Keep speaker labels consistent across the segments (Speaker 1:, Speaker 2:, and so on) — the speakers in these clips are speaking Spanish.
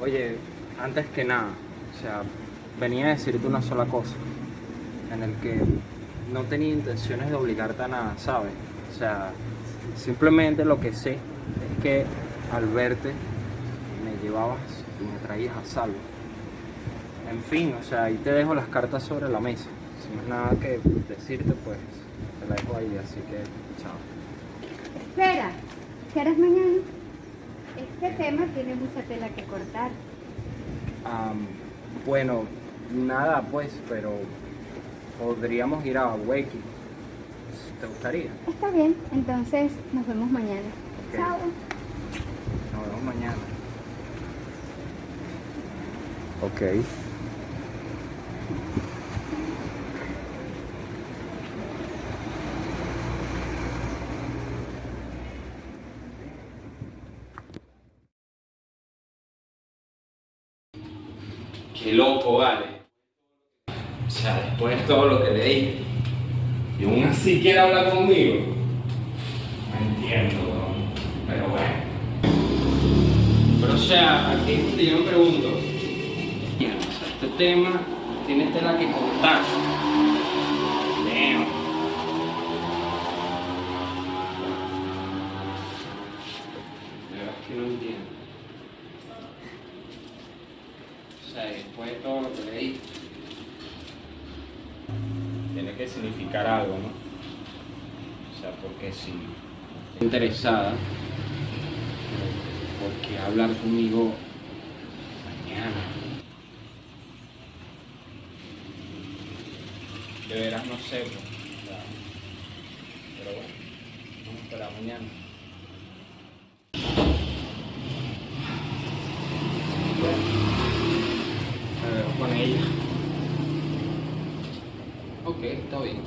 Speaker 1: Oye, antes que nada, o sea, venía a decirte una sola cosa, en el que no tenía intenciones de obligarte a nada, ¿sabes? O sea, simplemente lo que sé es que al verte me llevabas y me traías a salvo. En fin, o sea, ahí te dejo las cartas sobre la mesa. Si no es nada que decirte, pues te la dejo ahí, así que chao.
Speaker 2: Espera, ¿qué harás mañana? Este tema tiene mucha tela que cortar.
Speaker 1: Am, bueno, nada pues, pero podríamos ir a Wakey. ¿Te gustaría?
Speaker 2: Está bien, entonces nos vemos mañana.
Speaker 1: Ok.
Speaker 2: Chao.
Speaker 1: Nos vemos mañana. Ok.
Speaker 3: Qué loco, vale. O sea, después de todo lo que le dije. Y aún así quiere hablar conmigo. No entiendo. Pero bueno. Pero o sea, aquí es donde yo me pregunto. mira, o sea, este tema tiene tela que cortar. Damn. Que no entiendo. O sea, después de todo lo que le dije, tiene que significar algo, ¿no? O sea, porque si está interesada, ¿por qué hablar conmigo mañana? De veras no sé, pues, pero bueno, vamos a esperar mañana. Me veo con ella. Ok, está bien.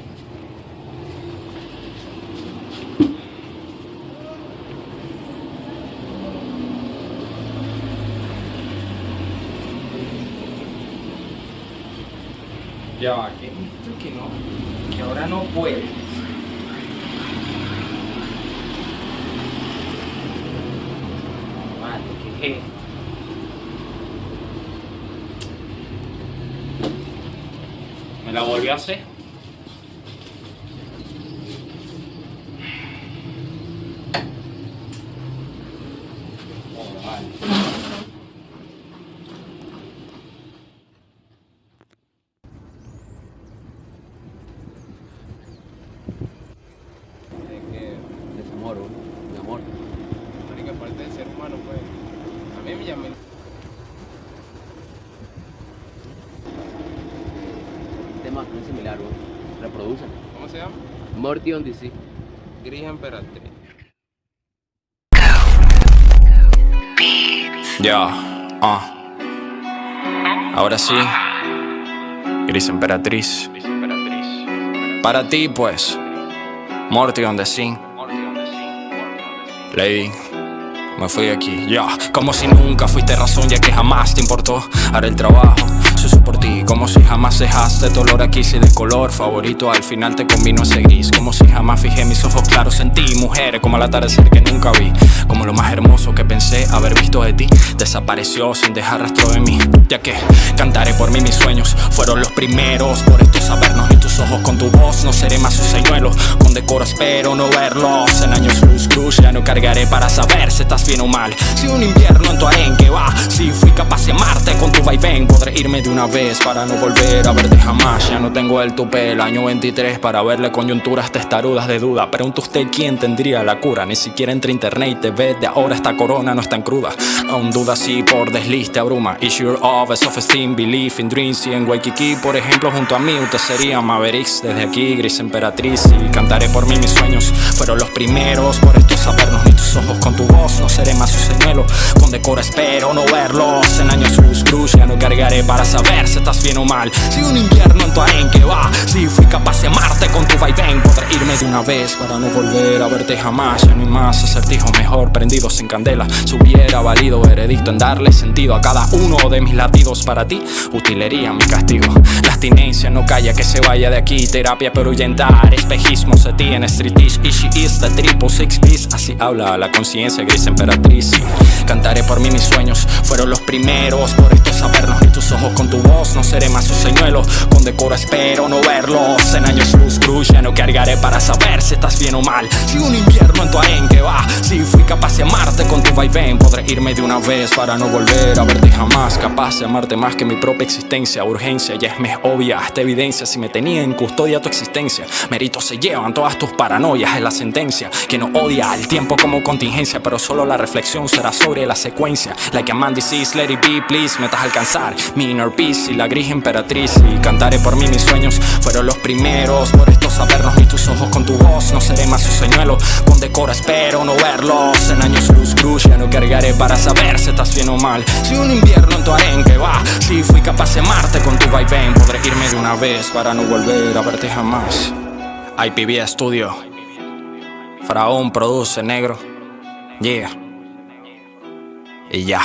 Speaker 3: Ya va, que esto que no, que ahora no puede. Vale, ¿qué es esto? Me la volvió a hacer.
Speaker 4: Mi amor.
Speaker 5: A mí me llama.
Speaker 4: Tema no es similar, bro. Reproducen.
Speaker 5: ¿Cómo se llama?
Speaker 4: Morty on DC.
Speaker 5: Gris Emperatriz.
Speaker 6: Ya, ah. Ahora sí. Gris Emperatriz. Para ti, pues. Morty on the scene. Lady. Me fui de aquí, ya Como si nunca fuiste razón ya que jamás te importó Haré el trabajo, sucio por ti. Como si jamás dejaste tu olor aquí si de color favorito Al final te combino ese gris. Como si jamás fijé mis ojos claros en ti Mujeres como al atardecer que nunca vi. Como lo más hermoso que pensé haber visto de ti. Desapareció sin dejar rastro de mí. Ya que cantaré por mí mis sueños Fueron los primeros. Por esto sabernos Ni tus ojos con tu voz no seré más un señuelo. Con decoro espero no verlos En años luz cruz. Ya no cargaré para saber si estás bien o mal. Si un invierno en tu arenque vaivén Podré irme de una vez para no volver a verte jamás. Ya no tengo el tupe el año 23 Para verle coyunturas testarudas de duda. Pregunta usted quién tendría la cura Ni siquiera entre internet y TV De ahora esta corona no es tan cruda. Aún duda si por desliz te abruma Issue of self-esteem, belief in dreams Y en Waikiki por ejemplo junto a mí Usted sería Mavericks Desde aquí gris emperatriz Y cantaré por mí mis sueños. Fueron los primeros por esto sabernos ojos con tu voz no seré más su señuelo Con decoro espero no verlos. En años luz cruz ya no cargaré para saber si estás bien o mal. Si un invierno en tu arenque va Si fui capaz de amarte con tu vaivén. Podré irme de una vez para no volver a verte jamás. Ya no hay más acertijos mejor prendidos en candela. Si hubiera valido veredicto en darle sentido a cada uno de mis latidos Para ti, utilería mi castigo. La abstinencia no calla que se vaya de aquí. Terapia para ahuyentar espejismos de ti en Streetish Y she is the triple six piece. Así habla la conciencia gris emperatriz. Cantaré por mí mis sueños Fueron los primeros. Por esto sabernos y tus ojos con tu voz No seré más Con decoro espero no verlos En años luz cruz ya no cargaré para saber si estás bien o mal. Si un invierno en tu arenque va Si fui capaz de amarte con tu vaivén Podré irme de una vez para no volver a verte jamás. Capaz de amarte más que mi propia existencia. Urgencia ya es me obvia esta evidencia. Si me tenía en custodia tu existencia Méritos se llevan todas tus paranoias Es la sentencia. Que no odia el tiempo como contingencia Pero solo la reflexión será sobre la secuencia. Like a man disease, let it be, please Metas alcanzar. Mi inner peace y la gris emperatriz Y cantaré por mí mis sueños. Fueron los primeros Por esto sabernos ni tus ojos con tu voz. No seré más su señuelo Con decoro espero no verlos. En años luz cruz ya no cargaré para saber si estás bien o mal. Si un invierno en tu arenque va Si fui capaz de amarte con tu vaivén Podré irme de una vez para no volver a verte jamás. IPB Studio. Faraón produce negro. Yeah. Y ya